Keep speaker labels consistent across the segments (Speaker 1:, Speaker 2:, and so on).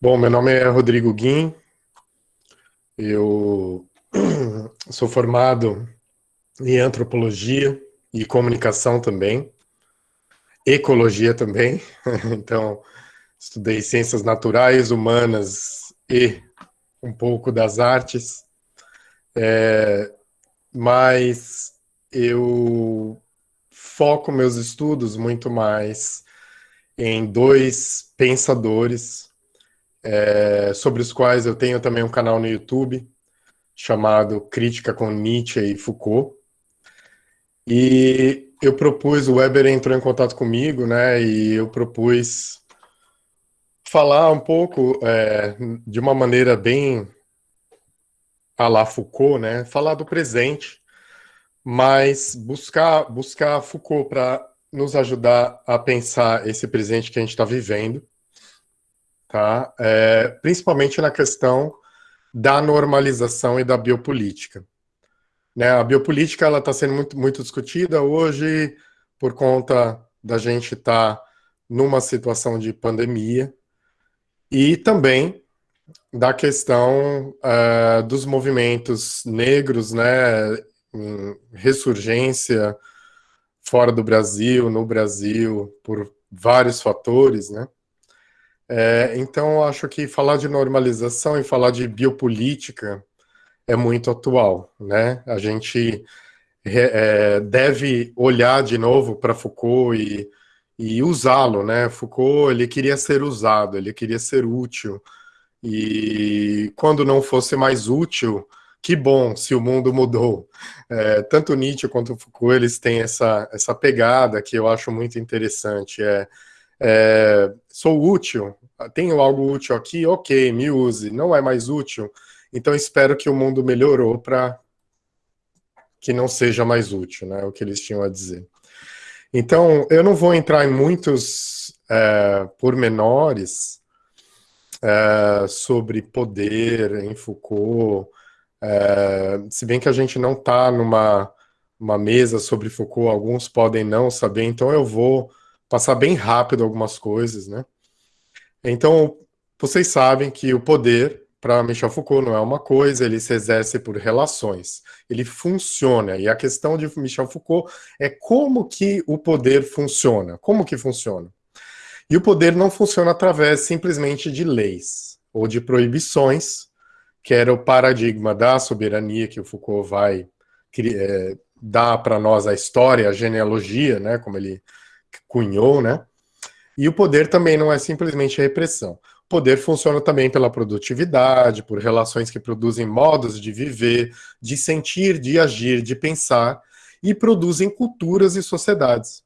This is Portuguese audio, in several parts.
Speaker 1: Bom, meu nome é Rodrigo Guim, eu sou formado em antropologia e comunicação também, ecologia também, então estudei ciências naturais, humanas e um pouco das artes, é, mas eu foco meus estudos muito mais em dois pensadores é, sobre os quais eu tenho também um canal no YouTube, chamado Crítica com Nietzsche e Foucault. E eu propus, o Weber entrou em contato comigo, né, e eu propus falar um pouco, é, de uma maneira bem a la Foucault, né, falar do presente, mas buscar, buscar Foucault para nos ajudar a pensar esse presente que a gente está vivendo, tá? É, principalmente na questão da normalização e da biopolítica. Né, a biopolítica ela está sendo muito, muito discutida hoje por conta da gente estar tá numa situação de pandemia e também da questão uh, dos movimentos negros, né, ressurgência fora do Brasil, no Brasil, por vários fatores, né? É, então, acho que falar de normalização e falar de biopolítica é muito atual, né? A gente é, deve olhar de novo para Foucault e, e usá-lo, né? Foucault, ele queria ser usado, ele queria ser útil, e quando não fosse mais útil, que bom se o mundo mudou. É, tanto Nietzsche quanto Foucault, eles têm essa, essa pegada que eu acho muito interessante, é é, sou útil, tenho algo útil aqui, ok, me use. Não é mais útil, então espero que o mundo melhorou para que não seja mais útil, né, o que eles tinham a dizer. Então, eu não vou entrar em muitos é, pormenores é, sobre poder em Foucault, é, se bem que a gente não está numa uma mesa sobre Foucault, alguns podem não saber, então eu vou passar bem rápido algumas coisas, né? Então, vocês sabem que o poder, para Michel Foucault, não é uma coisa, ele se exerce por relações, ele funciona, e a questão de Michel Foucault é como que o poder funciona, como que funciona? E o poder não funciona através simplesmente de leis, ou de proibições, que era o paradigma da soberania que o Foucault vai é, dar para nós a história, a genealogia, né, como ele cunhou, né? E o poder também não é simplesmente repressão. O poder funciona também pela produtividade, por relações que produzem modos de viver, de sentir, de agir, de pensar, e produzem culturas e sociedades.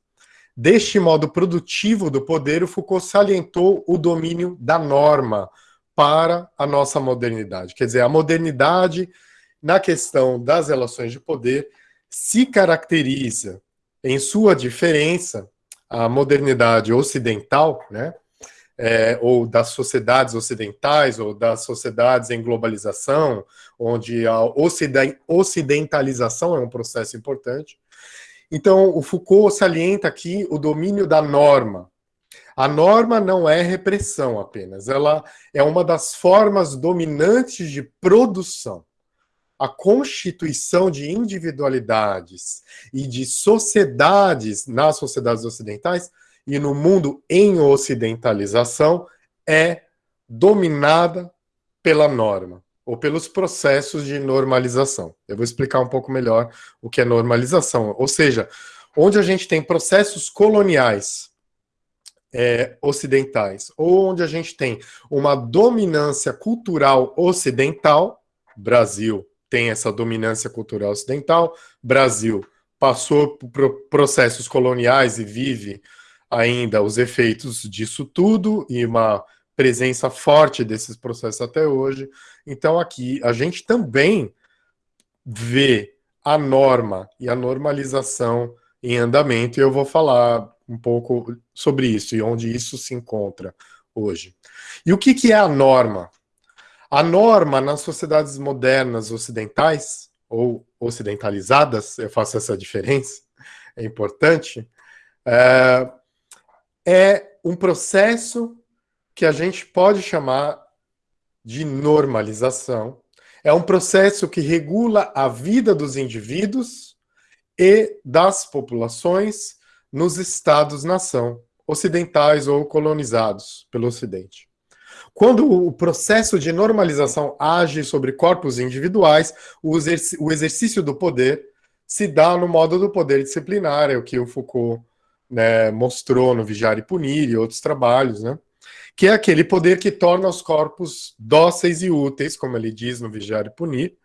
Speaker 1: Deste modo produtivo do poder, o Foucault salientou o domínio da norma para a nossa modernidade. Quer dizer, a modernidade, na questão das relações de poder, se caracteriza em sua diferença a modernidade ocidental, né, é, ou das sociedades ocidentais, ou das sociedades em globalização, onde a ocidentalização é um processo importante. Então, o Foucault salienta aqui o domínio da norma. A norma não é repressão apenas, ela é uma das formas dominantes de produção a constituição de individualidades e de sociedades nas sociedades ocidentais e no mundo em ocidentalização é dominada pela norma ou pelos processos de normalização. Eu vou explicar um pouco melhor o que é normalização, ou seja, onde a gente tem processos coloniais é, ocidentais, ou onde a gente tem uma dominância cultural ocidental, Brasil, tem essa dominância cultural ocidental. Brasil passou por processos coloniais e vive ainda os efeitos disso tudo e uma presença forte desses processos até hoje. Então aqui a gente também vê a norma e a normalização em andamento e eu vou falar um pouco sobre isso e onde isso se encontra hoje. E o que, que é a norma? A norma nas sociedades modernas ocidentais, ou ocidentalizadas, eu faço essa diferença, é importante, é, é um processo que a gente pode chamar de normalização é um processo que regula a vida dos indivíduos e das populações nos estados-nação, ocidentais ou colonizados pelo Ocidente. Quando o processo de normalização age sobre corpos individuais, o, exercício do poder se dá no modo do poder disciplinar, é o que o Foucault né, mostrou no Vigiar e Punir e outros trabalhos, né? que é aquele poder que torna os corpos dóceis e úteis, como ele diz no Vigiar e Punir,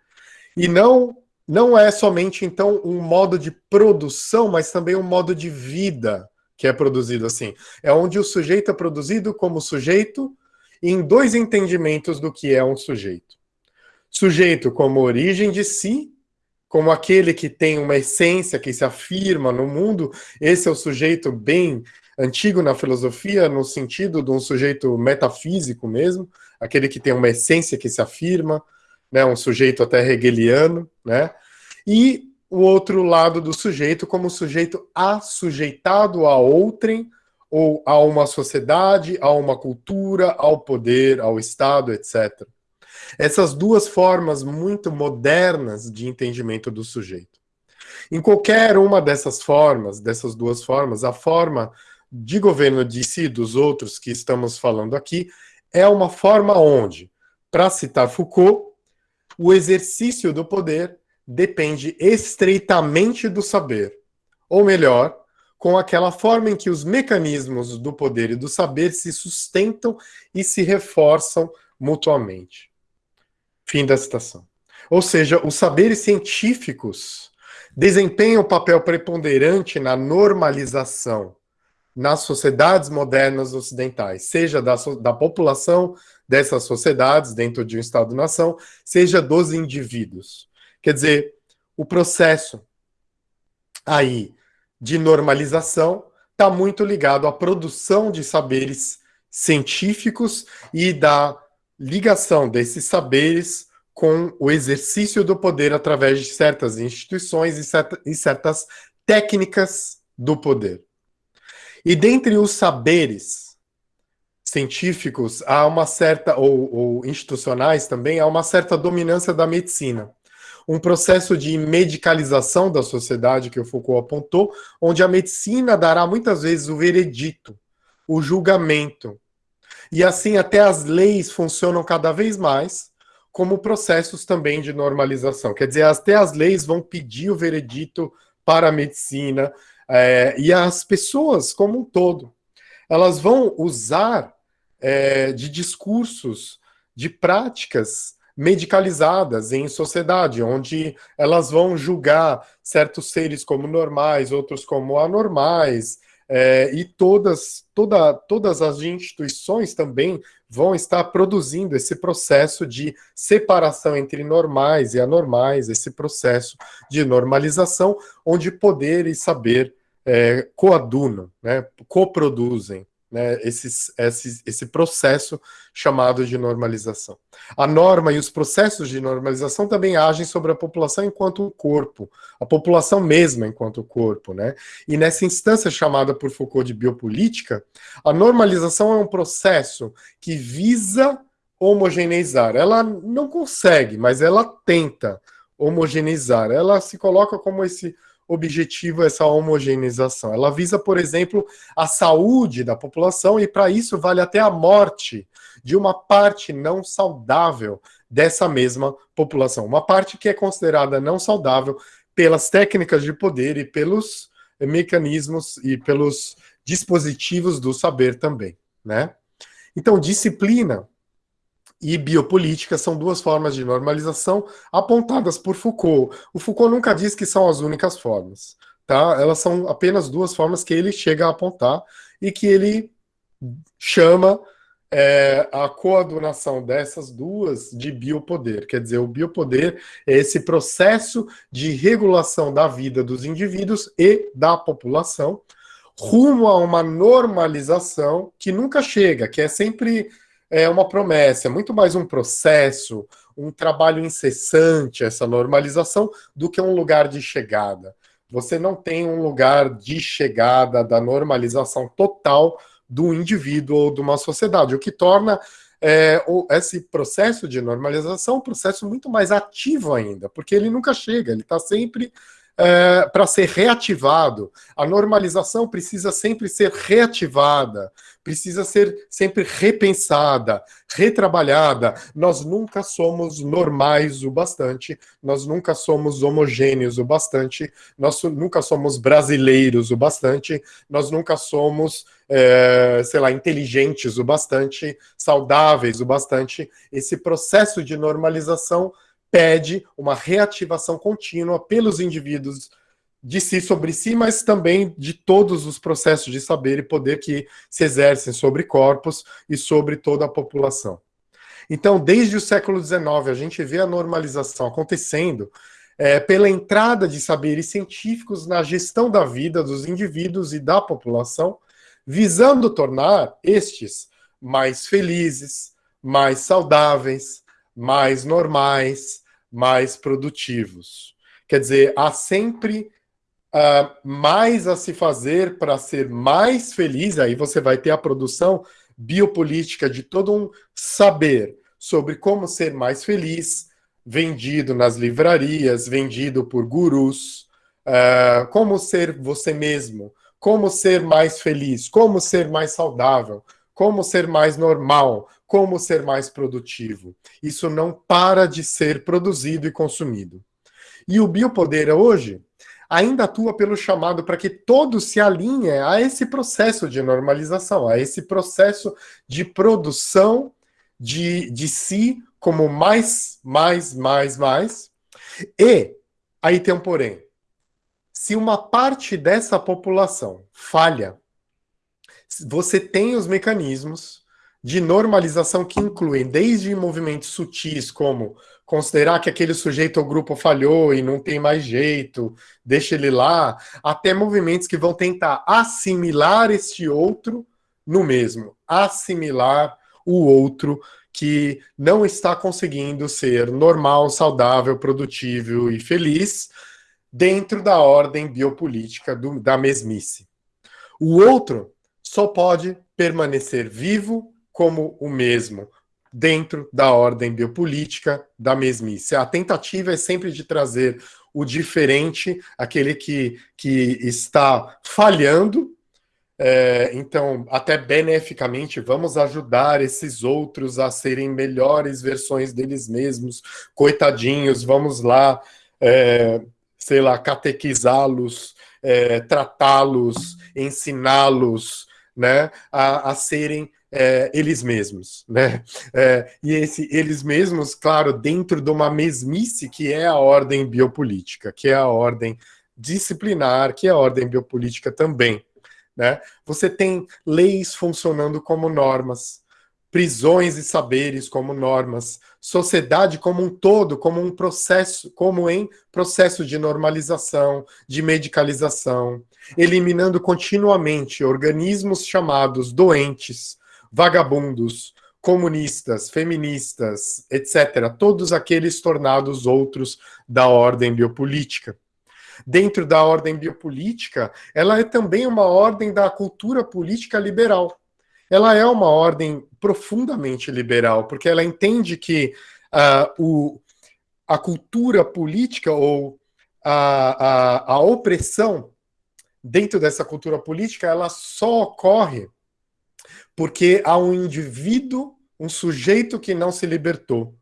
Speaker 1: e não, não é somente, então, um modo de produção, mas também um modo de vida que é produzido assim. É onde o sujeito é produzido como sujeito em dois entendimentos do que é um sujeito. Sujeito como origem de si, como aquele que tem uma essência que se afirma no mundo, esse é o sujeito bem antigo na filosofia, no sentido de um sujeito metafísico mesmo, aquele que tem uma essência que se afirma, né, um sujeito até hegeliano, né? E o outro lado do sujeito como sujeito assujeitado a outrem, ou a uma sociedade, a uma cultura, ao poder, ao Estado, etc. Essas duas formas muito modernas de entendimento do sujeito. Em qualquer uma dessas formas, dessas duas formas, a forma de governo de si e dos outros que estamos falando aqui é uma forma onde, para citar Foucault, o exercício do poder depende estreitamente do saber. Ou melhor, com aquela forma em que os mecanismos do poder e do saber se sustentam e se reforçam mutuamente. Fim da citação. Ou seja, os saberes científicos desempenham um papel preponderante na normalização nas sociedades modernas ocidentais, seja da, da população dessas sociedades dentro de um Estado-nação, seja dos indivíduos. Quer dizer, o processo aí de normalização está muito ligado à produção de saberes científicos e da ligação desses saberes com o exercício do poder através de certas instituições e, certa, e certas técnicas do poder. E dentre os saberes científicos, há uma certa, ou, ou institucionais também, há uma certa dominância da medicina um processo de medicalização da sociedade que o Foucault apontou, onde a medicina dará muitas vezes o veredito, o julgamento. E assim até as leis funcionam cada vez mais como processos também de normalização. Quer dizer, até as leis vão pedir o veredito para a medicina, é, e as pessoas como um todo. Elas vão usar é, de discursos, de práticas medicalizadas em sociedade, onde elas vão julgar certos seres como normais, outros como anormais, é, e todas, toda, todas as instituições também vão estar produzindo esse processo de separação entre normais e anormais, esse processo de normalização, onde poder e saber é, coadunam, né, coproduzem né, esses, esse processo chamado de normalização. A norma e os processos de normalização também agem sobre a população enquanto corpo, a população mesma enquanto corpo. Né? E nessa instância chamada por Foucault de biopolítica, a normalização é um processo que visa homogeneizar. Ela não consegue, mas ela tenta homogeneizar. Ela se coloca como esse objetivo essa homogeneização. Ela visa, por exemplo, a saúde da população e, para isso, vale até a morte de uma parte não saudável dessa mesma população. Uma parte que é considerada não saudável pelas técnicas de poder e pelos mecanismos e pelos dispositivos do saber também. Né? Então, disciplina e biopolítica são duas formas de normalização apontadas por Foucault. O Foucault nunca diz que são as únicas formas, tá? Elas são apenas duas formas que ele chega a apontar e que ele chama é, a coadunação dessas duas de biopoder. Quer dizer, o biopoder é esse processo de regulação da vida dos indivíduos e da população rumo a uma normalização que nunca chega, que é sempre é uma promessa, é muito mais um processo, um trabalho incessante, essa normalização, do que um lugar de chegada. Você não tem um lugar de chegada da normalização total do indivíduo ou de uma sociedade, o que torna é, esse processo de normalização um processo muito mais ativo ainda, porque ele nunca chega, ele está sempre é, para ser reativado. A normalização precisa sempre ser reativada, precisa ser sempre repensada, retrabalhada. Nós nunca somos normais o bastante, nós nunca somos homogêneos o bastante, nós nunca somos brasileiros o bastante, nós nunca somos, é, sei lá, inteligentes o bastante, saudáveis o bastante. Esse processo de normalização pede uma reativação contínua pelos indivíduos de si sobre si, mas também de todos os processos de saber e poder que se exercem sobre corpos e sobre toda a população. Então, desde o século XIX, a gente vê a normalização acontecendo é, pela entrada de saberes científicos na gestão da vida dos indivíduos e da população, visando tornar estes mais felizes, mais saudáveis, mais normais, mais produtivos. Quer dizer, há sempre uh, mais a se fazer para ser mais feliz, aí você vai ter a produção biopolítica de todo um saber sobre como ser mais feliz, vendido nas livrarias, vendido por gurus, uh, como ser você mesmo, como ser mais feliz, como ser mais saudável, como ser mais normal, como ser mais produtivo. Isso não para de ser produzido e consumido. E o biopoder hoje ainda atua pelo chamado para que todos se alinhem a esse processo de normalização, a esse processo de produção de, de si como mais, mais, mais, mais. E, aí tem um porém, se uma parte dessa população falha você tem os mecanismos de normalização que incluem desde movimentos sutis, como considerar que aquele sujeito ou grupo falhou e não tem mais jeito, deixa ele lá, até movimentos que vão tentar assimilar este outro no mesmo, assimilar o outro que não está conseguindo ser normal, saudável, produtivo e feliz dentro da ordem biopolítica do, da mesmice. O outro só pode permanecer vivo como o mesmo, dentro da ordem biopolítica da mesmice. A tentativa é sempre de trazer o diferente, aquele que, que está falhando, é, então, até beneficamente, vamos ajudar esses outros a serem melhores versões deles mesmos, coitadinhos, vamos lá, é, sei lá, catequizá-los, é, tratá-los, ensiná-los, né, a, a serem é, eles mesmos, né? É, e esse eles mesmos, claro, dentro de uma mesmice que é a ordem biopolítica, que é a ordem disciplinar, que é a ordem biopolítica também, né? Você tem leis funcionando como normas, prisões e saberes como normas, sociedade como um todo, como um processo, como em processo de normalização, de medicalização, eliminando continuamente organismos chamados doentes, vagabundos, comunistas, feministas, etc., todos aqueles tornados outros da ordem biopolítica. Dentro da ordem biopolítica, ela é também uma ordem da cultura política liberal. Ela é uma ordem profundamente liberal, porque ela entende que uh, o, a cultura política ou a, a, a opressão dentro dessa cultura política, ela só ocorre porque há um indivíduo, um sujeito que não se libertou.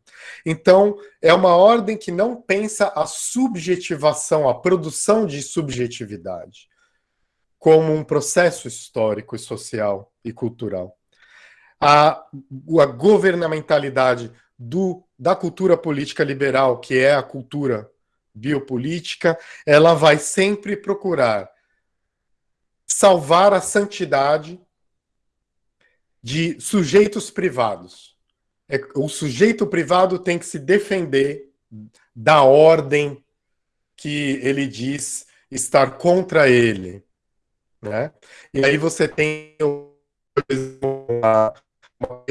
Speaker 1: Então, é uma ordem que não pensa a subjetivação, a produção de subjetividade, como um processo histórico e social e cultural. A, a governamentalidade do, da cultura política liberal, que é a cultura biopolítica, ela vai sempre procurar salvar a santidade de sujeitos privados. É, o sujeito privado tem que se defender da ordem que ele diz estar contra ele. Né? E aí você tem uma, uma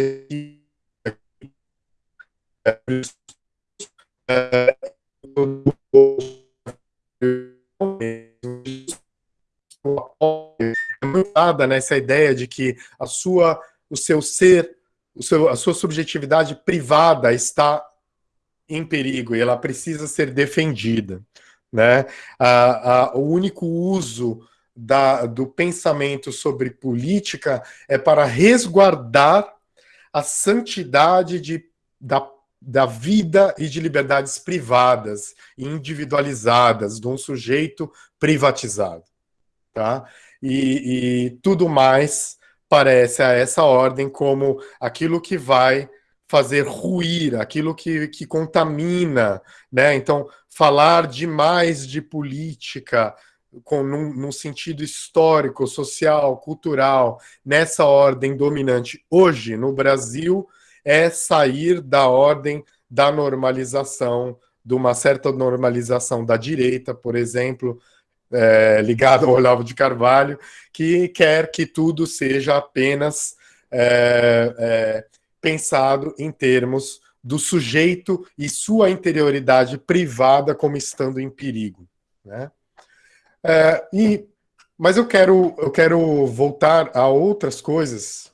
Speaker 1: é nessa ideia de que a sua, o seu ser seu, a sua subjetividade privada está em perigo e ela precisa ser defendida. Né? A, o único uso da, do pensamento sobre política é para resguardar a santidade de, da, da vida e de liberdades privadas, individualizadas, de um sujeito privatizado. Tá? E, e tudo mais parece a essa ordem como aquilo que vai fazer ruir, aquilo que, que contamina, né? Então, falar demais de política com num, num, sentido histórico, social, cultural, nessa ordem dominante hoje no Brasil, é sair da ordem da normalização, de uma certa normalização da direita, por exemplo, é, ligado ao Olavo de Carvalho, que quer que tudo seja apenas é, é, pensado em termos do sujeito e sua interioridade privada como estando em perigo. Né? É, e, mas eu quero, eu quero voltar a outras coisas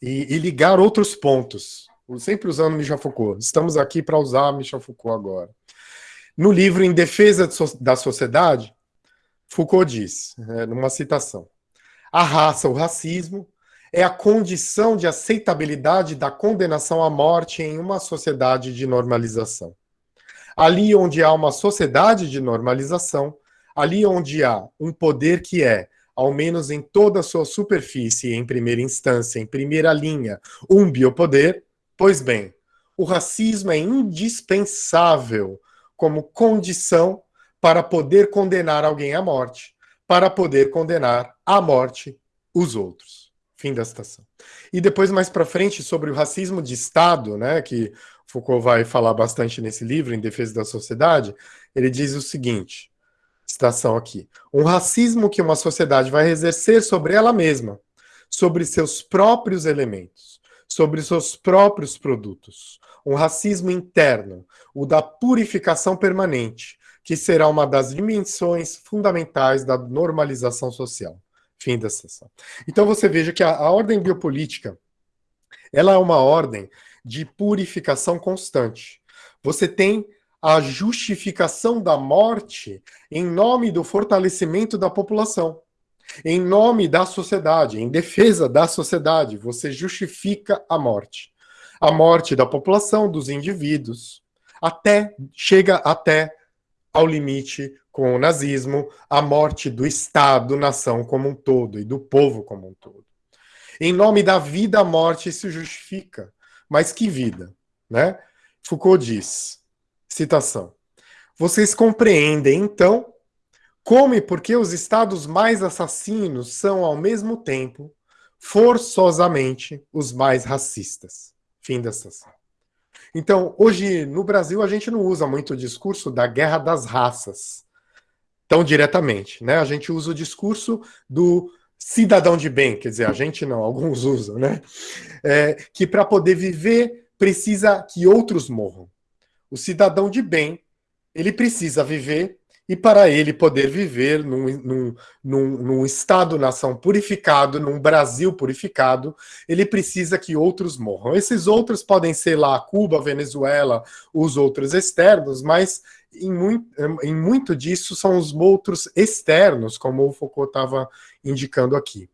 Speaker 1: e, e ligar outros pontos, sempre usando Michel Foucault. Estamos aqui para usar Michel Foucault agora. No livro Em Defesa da Sociedade, Foucault diz, é, numa citação, a raça, o racismo, é a condição de aceitabilidade da condenação à morte em uma sociedade de normalização. Ali onde há uma sociedade de normalização, ali onde há um poder que é, ao menos em toda a sua superfície, em primeira instância, em primeira linha, um biopoder, pois bem, o racismo é indispensável como condição para poder condenar alguém à morte, para poder condenar à morte os outros. Fim da citação. E depois, mais para frente, sobre o racismo de Estado, né, que Foucault vai falar bastante nesse livro, Em Defesa da Sociedade, ele diz o seguinte, citação aqui, um racismo que uma sociedade vai exercer sobre ela mesma, sobre seus próprios elementos, sobre seus próprios produtos, um racismo interno, o da purificação permanente, que será uma das dimensões fundamentais da normalização social. Fim da sessão. Então você veja que a, a ordem biopolítica, ela é uma ordem de purificação constante. Você tem a justificação da morte em nome do fortalecimento da população, em nome da sociedade, em defesa da sociedade, você justifica a morte. A morte da população, dos indivíduos, até chega até ao limite com o nazismo, a morte do Estado, nação como um todo e do povo como um todo. Em nome da vida, a morte se justifica. Mas que vida, né? Foucault diz, citação, vocês compreendem, então, como e por que os estados mais assassinos são, ao mesmo tempo, forçosamente, os mais racistas. Fim da citação. Então, hoje, no Brasil, a gente não usa muito o discurso da guerra das raças, tão diretamente. Né? A gente usa o discurso do cidadão de bem, quer dizer, a gente não, alguns usam, né? É, que para poder viver precisa que outros morram. O cidadão de bem, ele precisa viver e para ele poder viver num, num, num, num Estado-nação purificado, num Brasil purificado, ele precisa que outros morram. Esses outros podem ser lá Cuba, Venezuela, os outros externos, mas em muito, em muito disso são os outros externos, como o Foucault estava indicando aqui.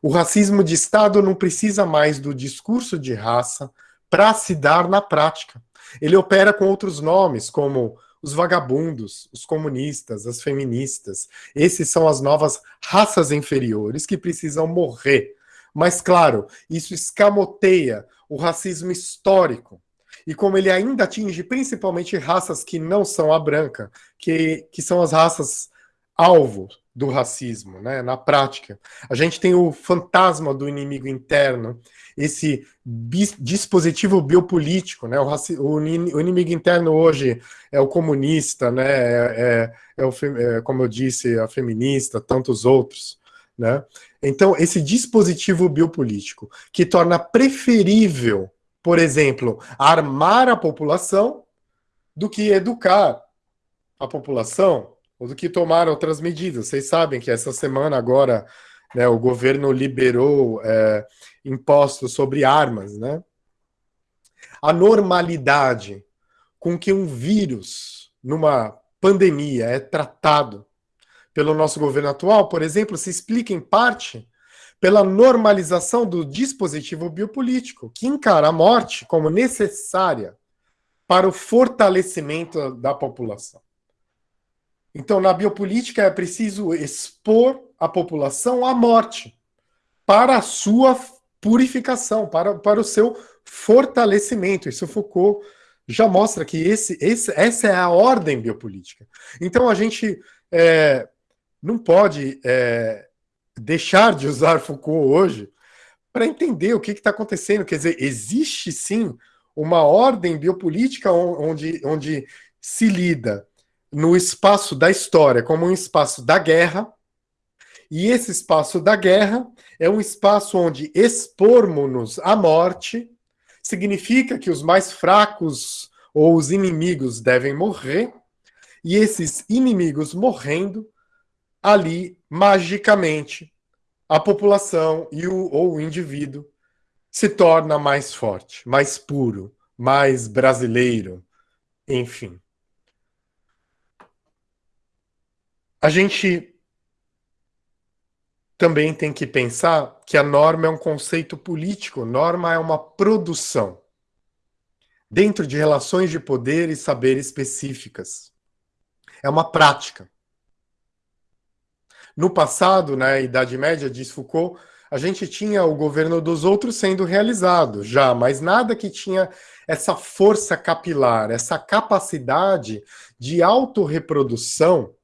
Speaker 1: O racismo de Estado não precisa mais do discurso de raça para se dar na prática. Ele opera com outros nomes, como os vagabundos, os comunistas, as feministas. Esses são as novas raças inferiores que precisam morrer. Mas, claro, isso escamoteia o racismo histórico. E como ele ainda atinge principalmente raças que não são a branca, que, que são as raças alvo do racismo, né, na prática. A gente tem o fantasma do inimigo interno, esse dispositivo biopolítico, né, o, o, o, inimigo interno hoje é o comunista, né, é, é, é, o, é, como eu disse, a feminista, tantos outros, né. Então, esse dispositivo biopolítico que torna preferível, por exemplo, armar a população do que educar a população, ou do que tomar outras medidas. Vocês sabem que essa semana agora né, o governo liberou é, impostos sobre armas, né? A normalidade com que um vírus, numa pandemia, é tratado pelo nosso governo atual, por exemplo, se explica em parte pela normalização do dispositivo biopolítico, que encara a morte como necessária para o fortalecimento da população. Então, na biopolítica é preciso expor a população à morte para a sua purificação, para, para o seu fortalecimento. Isso Foucault já mostra que esse, esse, essa é a ordem biopolítica. Então, a gente é, não pode é, deixar de usar Foucault hoje para entender o que está acontecendo. Quer dizer, existe sim uma ordem biopolítica onde, onde se lida no espaço da história como um espaço da guerra, e esse espaço da guerra é um espaço onde expormos-nos à morte significa que os mais fracos ou os inimigos devem morrer, e esses inimigos morrendo, ali, magicamente, a população e o, ou o indivíduo se torna mais forte, mais puro, mais brasileiro, enfim. A gente também tem que pensar que a norma é um conceito político, norma é uma produção dentro de relações de poder e saber específicas. É uma prática. No passado, na Idade Média, diz Foucault, a gente tinha o governo dos outros sendo realizado já, mas nada que tinha essa força capilar, essa capacidade de autorreprodução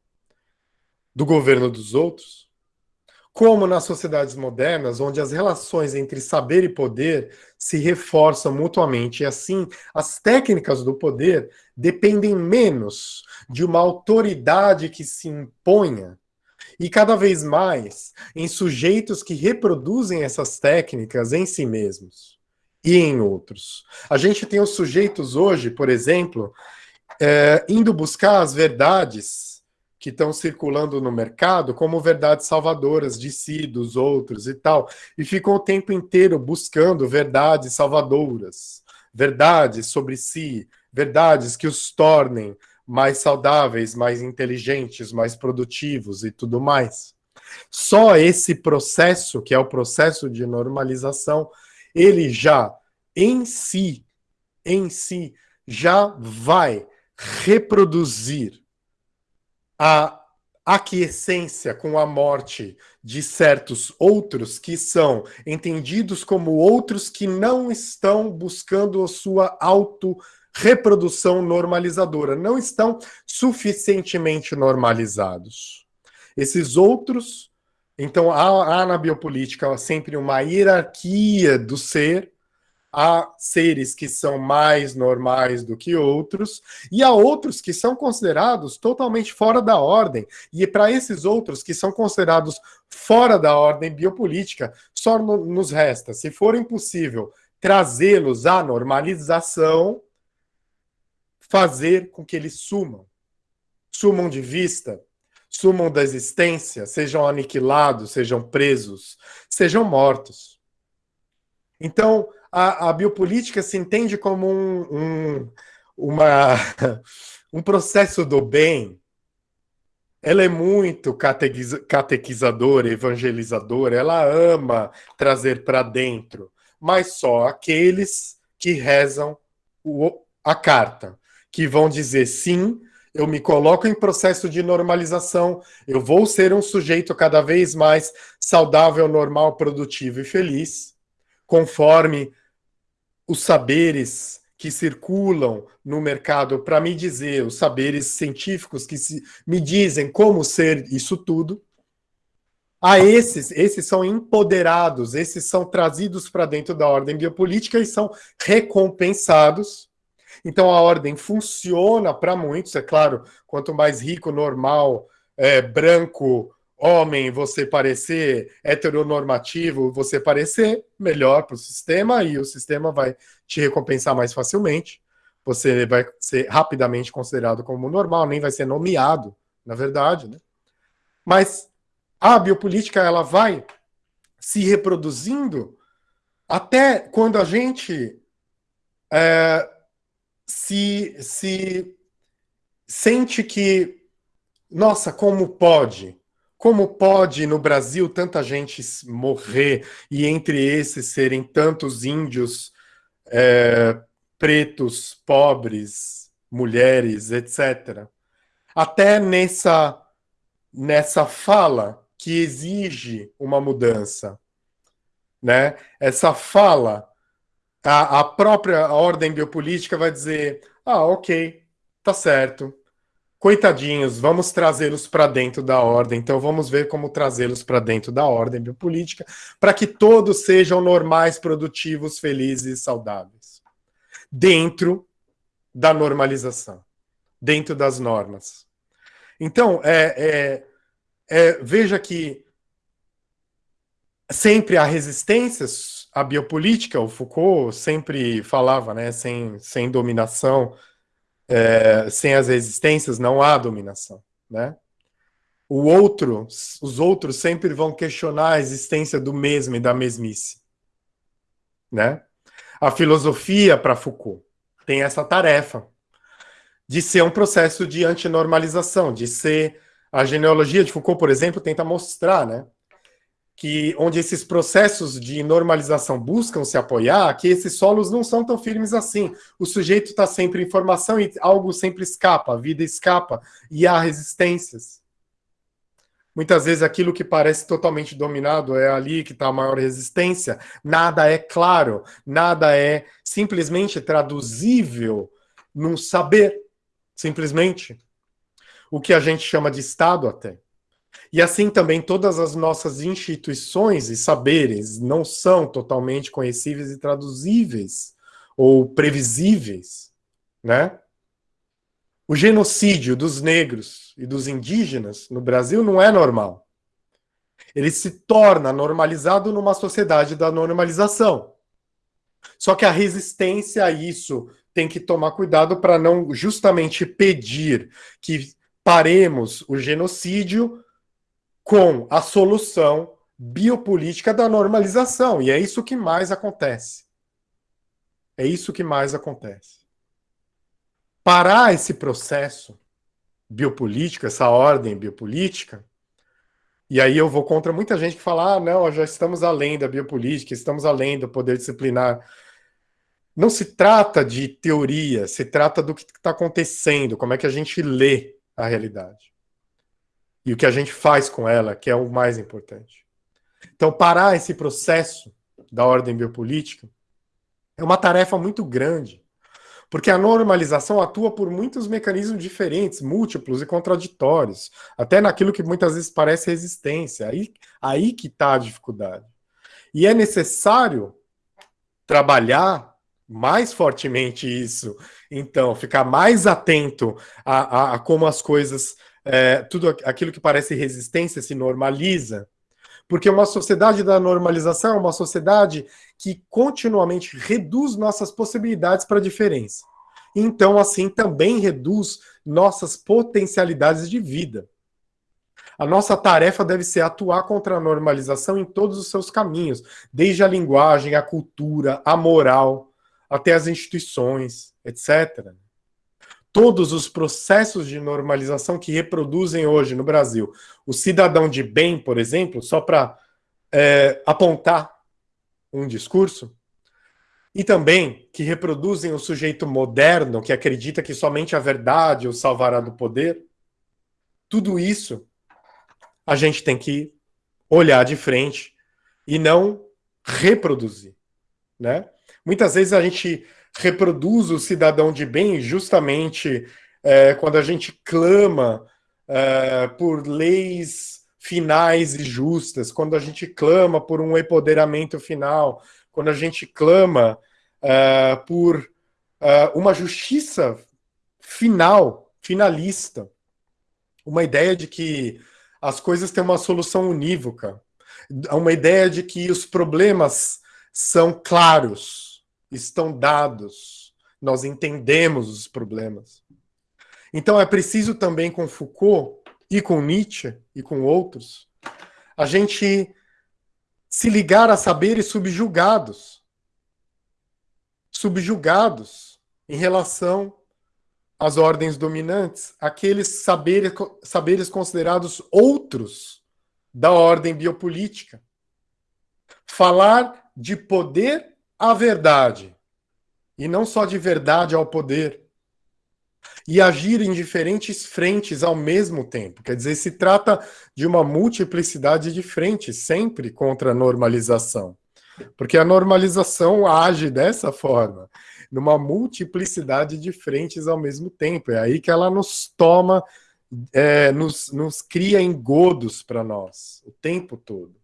Speaker 1: do governo dos outros, como nas sociedades modernas, onde as relações entre saber e poder se reforçam mutuamente, e assim as técnicas do poder dependem menos de uma autoridade que se imponha e cada vez mais em sujeitos que reproduzem essas técnicas em si mesmos e em outros. A gente tem os sujeitos hoje, por exemplo, é, indo buscar as verdades que estão circulando no mercado como verdades salvadoras de si, dos outros e tal, e ficam o tempo inteiro buscando verdades salvadoras, verdades sobre si, verdades que os tornem mais saudáveis, mais inteligentes, mais produtivos e tudo mais. Só esse processo, que é o processo de normalização, ele já em si, em si, já vai reproduzir a aquiescência com a morte de certos outros que são entendidos como outros que não estão buscando a sua auto-reprodução normalizadora, não estão suficientemente normalizados. Esses outros, então há, há na biopolítica sempre uma hierarquia do ser, há seres que são mais normais do que outros, e há outros que são considerados totalmente fora da ordem. E para esses outros que são considerados fora da ordem biopolítica, só no, nos resta, se for impossível trazê-los à normalização, fazer com que eles sumam. Sumam de vista, sumam da existência, sejam aniquilados, sejam presos, sejam mortos. Então, a, a biopolítica se entende como um, um, uma, um processo do bem. Ela é muito catequiza, catequizadora, evangelizadora, ela ama trazer para dentro, mas só aqueles que rezam o, a carta, que vão dizer sim, eu me coloco em processo de normalização, eu vou ser um sujeito cada vez mais saudável, normal, produtivo e feliz, conforme os saberes que circulam no mercado para me dizer, os saberes científicos que se, me dizem como ser isso tudo, a esses, esses são empoderados, esses são trazidos para dentro da ordem biopolítica e são recompensados. Então a ordem funciona para muitos, é claro, quanto mais rico, normal, é, branco, homem você parecer heteronormativo, você parecer melhor para o sistema e o sistema vai te recompensar mais facilmente. Você vai ser rapidamente considerado como normal, nem vai ser nomeado, na verdade. Né? Mas a biopolítica ela vai se reproduzindo até quando a gente é, se, se sente que, nossa, como pode? Como pode no Brasil tanta gente morrer e entre esses serem tantos índios é, pretos, pobres, mulheres, etc. Até nessa, nessa fala que exige uma mudança. Né? Essa fala, a, a própria ordem biopolítica vai dizer, ah, ok, tá certo, coitadinhos, vamos trazê-los para dentro da ordem. Então vamos ver como trazê-los para dentro da ordem biopolítica, para que todos sejam normais, produtivos, felizes e saudáveis dentro da normalização, dentro das normas. Então, é, é, é, veja que sempre há resistências à biopolítica, o Foucault sempre falava, né, sem, sem dominação, é, sem as resistências não há dominação, né? O outro, os outros sempre vão questionar a existência do mesmo e da mesmice, né? A filosofia, para Foucault, tem essa tarefa de ser um processo de antinormalização, de ser... A genealogia de Foucault, por exemplo, tenta mostrar, né, que onde esses processos de normalização buscam se apoiar, que esses solos não são tão firmes assim. O sujeito está sempre em formação e algo sempre escapa, a vida escapa, e há resistências. Muitas vezes aquilo que parece totalmente dominado é ali que está a maior resistência. Nada é claro, nada é simplesmente traduzível num saber, simplesmente. O que a gente chama de Estado até. E assim também todas as nossas instituições e saberes não são totalmente conhecíveis e traduzíveis ou previsíveis, né? O genocídio dos negros e dos indígenas no Brasil não é normal. Ele se torna normalizado numa sociedade da normalização. Só que a resistência a isso tem que tomar cuidado para não justamente pedir que paremos o genocídio com a solução biopolítica da normalização. E é isso que mais acontece. É isso que mais acontece parar esse processo biopolítico, essa ordem biopolítica, e aí eu vou contra muita gente que fala, ah, não, já estamos além da biopolítica, estamos além do poder disciplinar. Não se trata de teoria, se trata do que está acontecendo, como é que a gente lê a realidade. E o que a gente faz com ela, que é o mais importante. Então, parar esse processo da ordem biopolítica é uma tarefa muito grande. Porque a normalização atua por muitos mecanismos diferentes, múltiplos e contraditórios, até naquilo que muitas vezes parece resistência. Aí, aí que está a dificuldade. E é necessário trabalhar mais fortemente isso. Então, ficar mais atento a, a, a como as coisas, é, tudo aquilo que parece resistência se normaliza, porque uma sociedade da normalização é uma sociedade que continuamente reduz nossas possibilidades para a diferença. Então, assim, também reduz nossas potencialidades de vida. A nossa tarefa deve ser atuar contra a normalização em todos os seus caminhos, desde a linguagem, a cultura, a moral, até as instituições, etc. Todos os processos de normalização que reproduzem hoje no Brasil. O cidadão de bem, por exemplo, só para é, apontar um discurso, e também que reproduzem o sujeito moderno que acredita que somente a verdade o salvará do poder. Tudo isso a gente tem que olhar de frente e não reproduzir. Né? Muitas vezes a gente reproduz o cidadão de bem justamente é, quando a gente clama é, por leis finais e justas, quando a gente clama por um empoderamento final, quando a gente clama uh, por uh, uma justiça final, finalista, uma ideia de que as coisas têm uma solução unívoca, uma ideia de que os problemas são claros, estão dados, nós entendemos os problemas. Então é preciso também com Foucault e com Nietzsche e com outros a gente se ligar a saberes subjugados. Subjugados em relação às ordens dominantes, aqueles saberes, saberes considerados outros da ordem biopolítica. Falar de poder à verdade, e não só de verdade ao poder e agir em diferentes frentes ao mesmo tempo. Quer dizer, se trata de uma multiplicidade de frentes, sempre contra a normalização. Porque a normalização age dessa forma, numa multiplicidade de frentes ao mesmo tempo. É aí que ela nos toma, é, nos, nos cria engodos para nós, o tempo todo.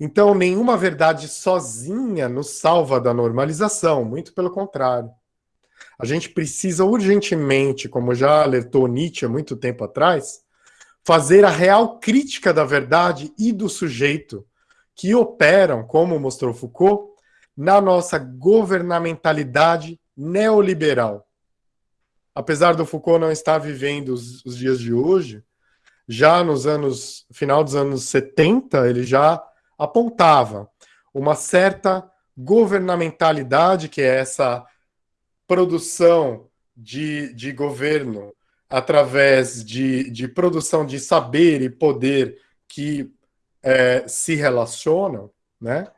Speaker 1: Então, nenhuma verdade sozinha nos salva da normalização, muito pelo contrário. A gente precisa urgentemente, como já alertou Nietzsche há muito tempo atrás, fazer a real crítica da verdade e do sujeito que operam, como mostrou Foucault, na nossa governamentalidade neoliberal. Apesar do Foucault não estar vivendo os, os dias de hoje, já nos anos final dos anos 70, ele já apontava uma certa governamentalidade, que é essa produção de, de governo através de, de produção de saber e poder que é, se relacionam, né?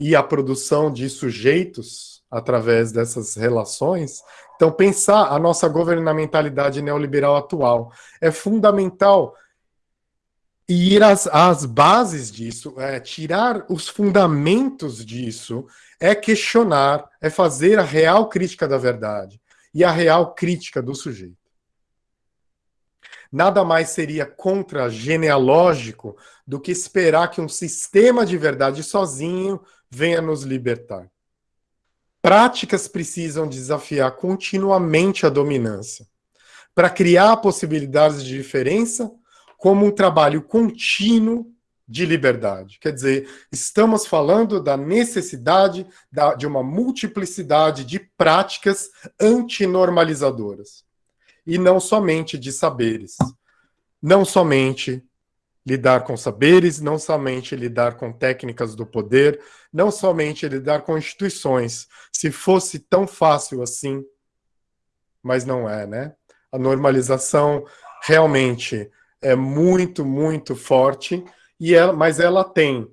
Speaker 1: E a produção de sujeitos através dessas relações. Então, pensar a nossa governamentalidade neoliberal atual é fundamental e ir às, às bases disso, é, tirar os fundamentos disso, é questionar, é fazer a real crítica da verdade e a real crítica do sujeito. Nada mais seria contra-genealógico do que esperar que um sistema de verdade sozinho venha nos libertar. Práticas precisam desafiar continuamente a dominância para criar possibilidades de diferença como um trabalho contínuo de liberdade. Quer dizer, estamos falando da necessidade da, de uma multiplicidade de práticas antinormalizadoras. E não somente de saberes. Não somente lidar com saberes, não somente lidar com técnicas do poder, não somente lidar com instituições. Se fosse tão fácil assim, mas não é, né? A normalização realmente é muito, muito forte, e ela, mas ela tem,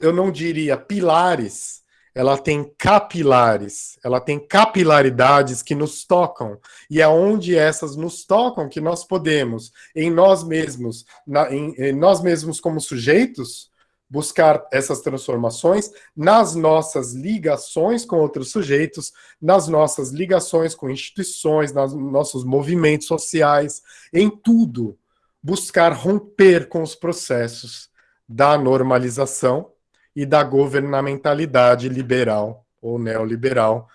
Speaker 1: eu não diria pilares, ela tem capilares, ela tem capilaridades que nos tocam, e é onde essas nos tocam que nós podemos, em nós mesmos, na, em, em nós mesmos como sujeitos, buscar essas transformações nas nossas ligações com outros sujeitos, nas nossas ligações com instituições, nos nossos movimentos sociais, em tudo buscar romper com os processos da normalização e da governamentalidade liberal ou neoliberal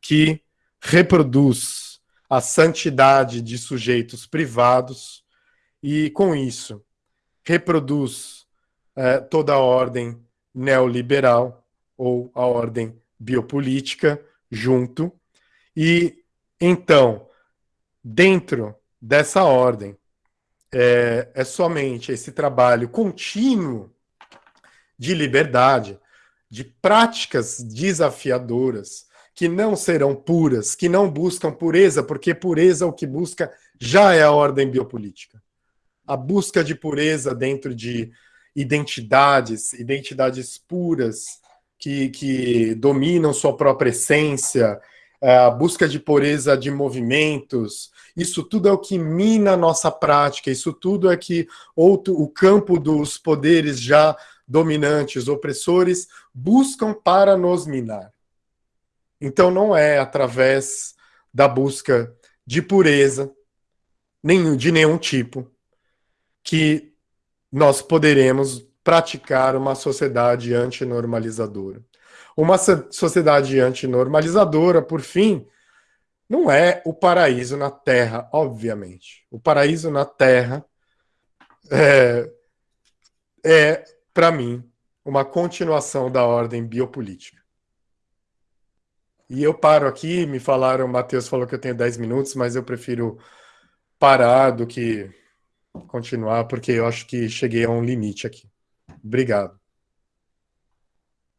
Speaker 1: que reproduz a santidade de sujeitos privados e, com isso, reproduz eh, toda a ordem neoliberal ou a ordem biopolítica junto. E, então, dentro dessa ordem, é, é somente esse trabalho contínuo de liberdade, de práticas desafiadoras, que não serão puras, que não buscam pureza, porque pureza o que busca já é a ordem biopolítica. A busca de pureza dentro de identidades, identidades puras, que, que dominam sua própria essência, a busca de pureza de movimentos, isso tudo é o que mina a nossa prática, isso tudo é que outro, o campo dos poderes já dominantes, opressores, buscam para nos minar. Então não é através da busca de pureza, nenhum, de nenhum tipo, que nós poderemos praticar uma sociedade antinormalizadora. Uma sociedade antinormalizadora, por fim, não é o paraíso na Terra, obviamente. O paraíso na Terra é, é para mim, uma continuação da ordem biopolítica. E eu paro aqui, me falaram, o Matheus falou que eu tenho 10 minutos, mas eu prefiro parar do que continuar, porque eu acho que cheguei a um limite aqui. Obrigado.